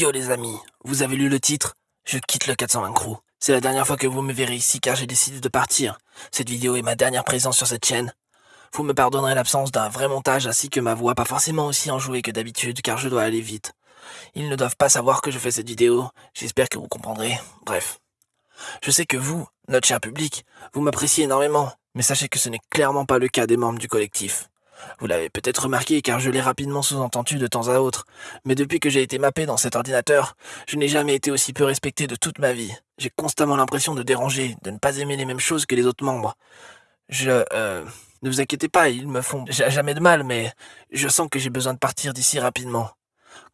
Yo les amis, vous avez lu le titre? Je quitte le 420 Crew. C'est la dernière fois que vous me verrez ici car j'ai décidé de partir. Cette vidéo est ma dernière présence sur cette chaîne. Vous me pardonnerez l'absence d'un vrai montage ainsi que ma voix pas forcément aussi enjouée que d'habitude car je dois aller vite. Ils ne doivent pas savoir que je fais cette vidéo, j'espère que vous comprendrez. Bref. Je sais que vous, notre cher public, vous m'appréciez énormément, mais sachez que ce n'est clairement pas le cas des membres du collectif. Vous l'avez peut-être remarqué car je l'ai rapidement sous-entendu de temps à autre, mais depuis que j'ai été mappé dans cet ordinateur, je n'ai jamais été aussi peu respecté de toute ma vie. J'ai constamment l'impression de déranger, de ne pas aimer les mêmes choses que les autres membres. Je... Euh, ne vous inquiétez pas, ils me font jamais de mal, mais je sens que j'ai besoin de partir d'ici rapidement.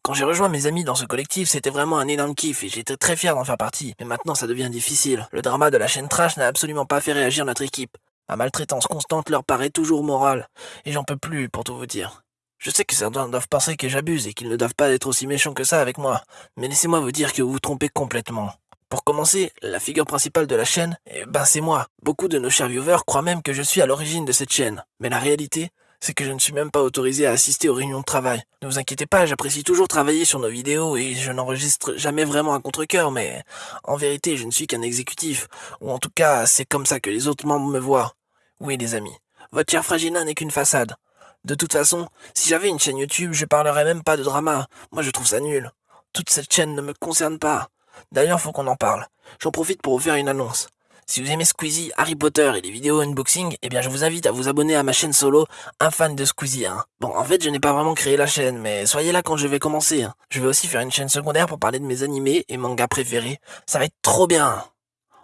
Quand j'ai rejoint mes amis dans ce collectif, c'était vraiment un énorme kiff et j'étais très fier d'en faire partie. Mais maintenant, ça devient difficile. Le drama de la chaîne Trash n'a absolument pas fait réagir notre équipe. Ma maltraitance constante leur paraît toujours morale, et j'en peux plus, pour tout vous dire. Je sais que certains doivent penser que j'abuse et qu'ils ne doivent pas être aussi méchants que ça avec moi, mais laissez-moi vous dire que vous vous trompez complètement. Pour commencer, la figure principale de la chaîne, eh ben c'est moi. Beaucoup de nos chers viewers croient même que je suis à l'origine de cette chaîne. Mais la réalité, c'est que je ne suis même pas autorisé à assister aux réunions de travail. Ne vous inquiétez pas, j'apprécie toujours travailler sur nos vidéos et je n'enregistre jamais vraiment un contre-cœur, mais en vérité, je ne suis qu'un exécutif. Ou en tout cas, c'est comme ça que les autres membres me voient. Oui, les amis, votre cher Fragina n'est qu'une façade. De toute façon, si j'avais une chaîne YouTube, je parlerais même pas de drama. Moi, je trouve ça nul. Toute cette chaîne ne me concerne pas. D'ailleurs, faut qu'on en parle. J'en profite pour vous faire une annonce. Si vous aimez Squeezie, Harry Potter et les vidéos unboxing, eh bien je vous invite à vous abonner à ma chaîne solo, un fan de Squeezie. Hein. Bon, en fait, je n'ai pas vraiment créé la chaîne, mais soyez là quand je vais commencer. Hein. Je vais aussi faire une chaîne secondaire pour parler de mes animés et mangas préférés. Ça va être trop bien.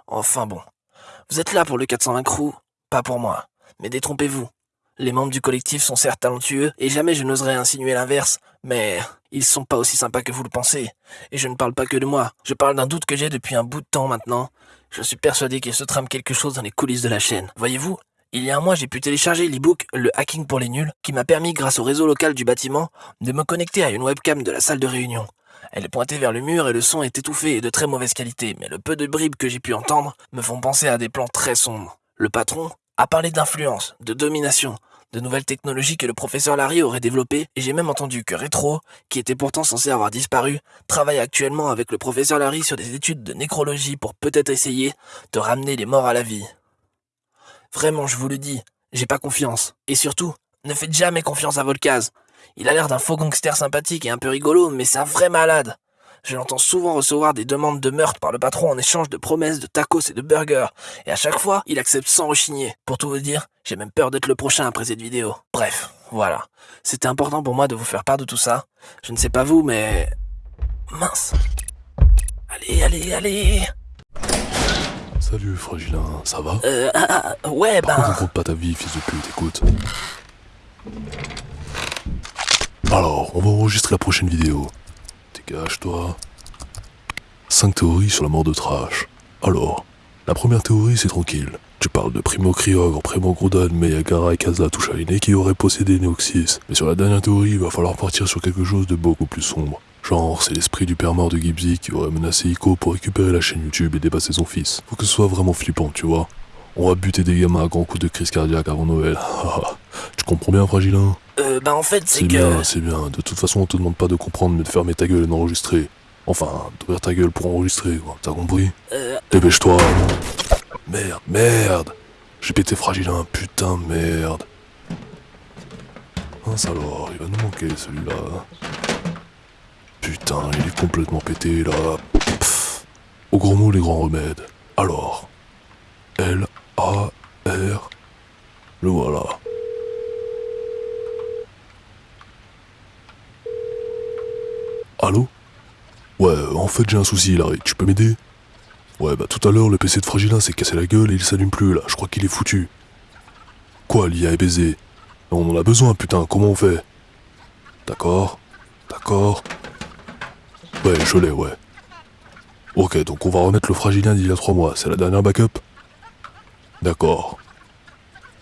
Enfin bon. Vous êtes là pour le 420 Crew, pas pour moi. Mais détrompez-vous. Les membres du collectif sont certes talentueux, et jamais je n'oserais insinuer l'inverse, mais ils sont pas aussi sympas que vous le pensez. Et je ne parle pas que de moi, je parle d'un doute que j'ai depuis un bout de temps maintenant. Je suis persuadé qu'il se trame quelque chose dans les coulisses de la chaîne. Voyez-vous, il y a un mois, j'ai pu télécharger l'e-book Le Hacking pour les Nuls, qui m'a permis, grâce au réseau local du bâtiment, de me connecter à une webcam de la salle de réunion. Elle est pointée vers le mur et le son est étouffé et de très mauvaise qualité, mais le peu de bribes que j'ai pu entendre me font penser à des plans très sombres. Le patron a parlé d'influence, de domination, de nouvelles technologies que le professeur Larry aurait développées, et j'ai même entendu que Retro, qui était pourtant censé avoir disparu, travaille actuellement avec le professeur Larry sur des études de nécrologie pour peut-être essayer de ramener les morts à la vie. Vraiment, je vous le dis, j'ai pas confiance. Et surtout, ne faites jamais confiance à Volcaz. Il a l'air d'un faux gangster sympathique et un peu rigolo, mais c'est un vrai malade. Je l'entends souvent recevoir des demandes de meurtre par le patron en échange de promesses de tacos et de burgers, et à chaque fois, il accepte sans rechigner. Pour tout vous dire, j'ai même peur d'être le prochain après cette vidéo. Bref, voilà. C'était important pour moi de vous faire part de tout ça. Je ne sais pas vous, mais... Mince. Allez, allez, allez Salut Fragilin, ça va? Euh, ah, ah, ouais, ben... Pourquoi compte pas ta vie, fils de pute, écoute Alors, on va enregistrer la prochaine vidéo. Dégage-toi. 5 théories sur la mort de Trash. Alors, la première théorie, c'est tranquille. Tu parles de Primo Kryogre, Primo Grodan, Meyagara et Kaza Tushaine qui auraient possédé Neoxys. Mais sur la dernière théorie, il va falloir partir sur quelque chose de beaucoup plus sombre. Genre, c'est l'esprit du père mort de Gibbsy qui aurait menacé Ico pour récupérer la chaîne YouTube et dépasser son fils. Faut que ce soit vraiment flippant, tu vois. On va buter des gamins à grands coups de crise cardiaque avant Noël. tu comprends bien, Fragilin Euh, bah en fait, c'est C'est que... bien, c'est bien. De toute façon, on te demande pas de comprendre, mais de fermer ta gueule et d'enregistrer. Enfin, d'ouvrir ta gueule pour enregistrer, quoi. T'as compris Euh, Dépêche-toi. Merde, merde. J'ai pété Fragilin, putain, merde. Mince alors, il va nous manquer celui-là. Putain, il est complètement pété là. Pff. Au gros mot, les grands remèdes. Alors. L, A, R. Le voilà. Ouais, en fait j'ai un souci, Larry. Tu peux m'aider Ouais, bah tout à l'heure, le PC de Fragilin s'est cassé la gueule et il s'allume plus là. Je crois qu'il est foutu. Quoi, l'IA est baisé On en a besoin, putain. Comment on fait D'accord. D'accord. Ouais, je l'ai, ouais. Ok, donc on va remettre le Fragilien d'il y a trois mois. C'est la dernière backup D'accord.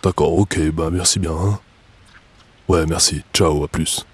D'accord, ok, bah merci bien. Hein. Ouais, merci. Ciao, à plus.